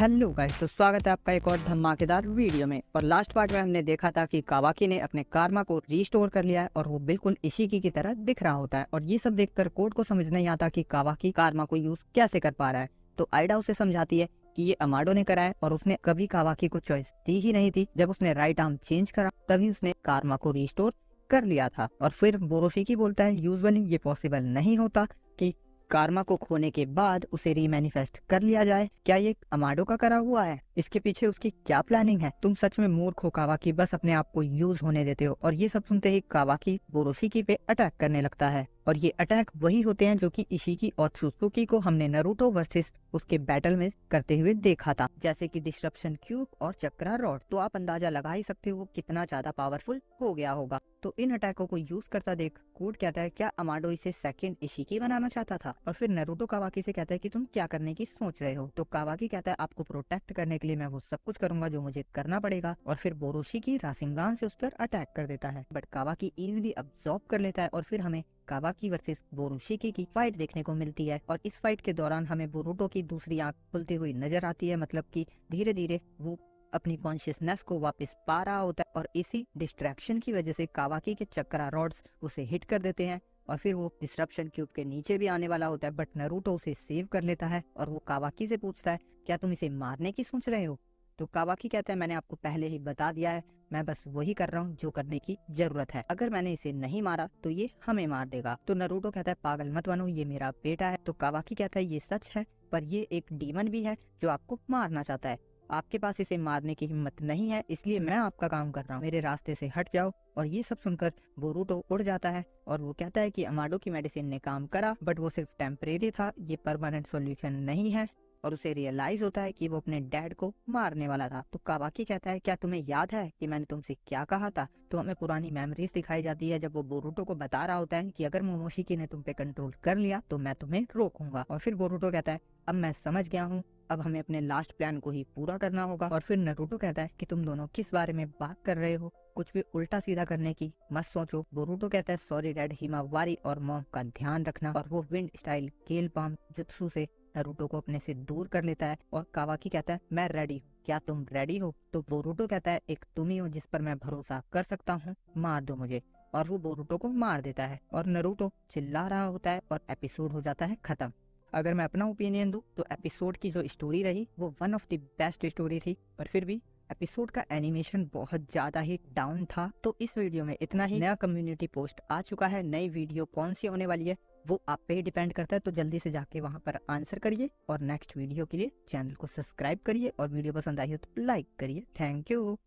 Hello guys तो स्वागत है आपका एक और धमाकेदार वीडियो में। और लास्ट पार्ट में हमने देखा था कि कावाकी ने अपने कार्मा को रीस्टोर कर लिया है और वो बिल्कुल इशिकी की तरह दिख रहा होता है। और ये सब देखकर कोर्ट को समझ नहीं आता कि कावाकी कार्मा को यूज़ कैसे कर पा रहा है। तो आइडा उसे समझाती है कि ये अमाडो ने करा है और उसने कभी कावाकी को चॉइस दी ही नहीं थी। जब उसने राइट आर्म चेंज करा, तभी उसने कार्मा को रिस्टोर कर लिया था। और फिर बोरोफिकी बोलता है यूजुअली ये पॉसिबल नहीं होता। कार्मा को खोने के बाद उसे रीमैनिफेस्ट कर लिया जाए। क्या ये अमाडो का करा हुआ है? इसके पीछे उसकी क्या प्लानिंग है? तुम सच में मूर्ख हो कावाकी बस अपने आप को यूज़ होने देते हो और ये सब सुनते ही कावाकी बोरोसिकी पे अटैक करने लगता है। और ये अटैक वही होते हैं जो कि इशिकी और सुसुकी को हमने नरूटो वर्सेस उसके बैटल में करते हुए देखा था, जैसे कि डिस्ट्रप्शन क्यूब और चक्रा रॉड तो आप अंदाज़ा लगा ही सकते हो कितना ज़्यादा पावरफुल हो गया होगा। तो इन अटैकों को यूज़ करता देख, कोड कहता है, क्या अमाडो इसे सेकंड इशिकी बनाना चाहता था? और फिर नरूटो कावाकी से कहता है कि, तुम क्या करने की सोच रहे हो? तो कावाकी कहता है, आपको प्रोटेक्ट करने के लिए मैं वो सब कुछ करूँगा जो मुझे करना पड़ेगा। और फिर बोरोशी की रासिंगान से उस पर अटैक कर देता है। बट कावाकी इजिली अब्सॉर्ब कर लेता है और फिर हमें कावाकी वर्सेस बोरुशिकी की फाइट देखने को मिलती है। और इस फाइट के दौरान हमें बोरुटो की दूसरी आँख खुलती हुई नज़र आती है मतलब कि धीरे धीरे वो अपनी कॉन्शियसनेस को वापस पा रहा होता है और इसी डिस्ट्रैक्शन की वजह से कावाकी के चक्रा रॉड्स उसे हिट कर देते हैं और फिर वो डिस्ट्रप्शन क्यूब के नीचे भी आने वाला होता है बट नरूटो उसे सेव कर लेता है और वो कावाकी से पूछता है, क्या तुम इसे मारने की सोच रहे हो? तो कावाकी कहता है, मैंने आपको पहले ही बता दिया है मैं बस वही कर रहा हूँ जो करने की ज़रूरत है। अगर मैंने इसे नहीं मारा तो ये हमें मार देगा। तो नरूटो कहता है, पागल मत बनो, ये मेरा बेटा है। तो कावाकी कहता है, ये सच है, पर ये एक डीमन भी है जो आपको मारना चाहता है। आपके पास इसे मारने की हिम्मत नहीं है, इसलिए मैं आपका काम कर रहा हूँ। मेरे रास्ते से हट जाओ। और ये सब सुनकर बोरूटो उड़ जाता है और वो कहता है कि अमाडो की मेडिसिन ने काम करा, बट वो सिर्फ़ टेम्परेरी था, ये परमानेंट सॉल्यूशन नहीं है। और उसे रियलाइज़ होता है कि वो अपने डैड को मारने वाला था। तो कावाकी कहता है, क्या तुम्हें याद है कि मैंने तुमसे क्या कहा था? तो हमें पुरानी मेमोरीज दिखाई जाती है जब वो बोरूटो को बता रहा होता है कि अगर मोमोशिकी ने तुम पे कंट्रोल कर लिया तो मैं तुम्हें रोकूँगा। और फिर बोरूटो कहता है, अब मैं समझ गया हूँ। अब हमें अपने लास्ट प्लान को ही पूरा करना होगा। और फिर नरूटो कहता है कि, तुम दोनों किस बारे में बात कर रहे हो? कुछ भी उल्टा सीधा करने की मत सोचो। बोरूटो कहता है सॉरी डैड हिमावारी और मॉम का ध्यान रखना। और वो विंड स्टाइल केल पाम जुत्सु से नरूटो को अपने से दूर कर लेता है और कावाकी कहता है, मैं रेडी हूँ। क्या तुम रेडी हो? तो बोरूटो कहता है, एक तुम ही हो जिस पर मैं भरोसा कर सकता हूँ। मार दो मुझे। और वो बोरूटो को मार देता है और नरूटो चिल्ला रहा होता है और एपिसोड हो जाता है खत्म। अगर मैं अपना ओपिनियन दूँ तो एपिसोड की जो स्टोरी रही, वो one of the best story थी। पर फिर भी एपिसोड का एनिमेशन बहुत ज़्यादा ही डाउन था। तो इस वीडियो में इतना ही। नया कम्युनिटी पोस्ट आ चुका है। नई वीडियो कौन सी होने वाली है? वो आप पे डिपेंड करता है तो जल्दी से जाके वहाँ पर आंसर करिए और नेक्स्ट वीडियो के लिए चैनल को सब्सक्राइब करिए और वीडियो पसंद आई हो तो लाइक करिए। Thank you.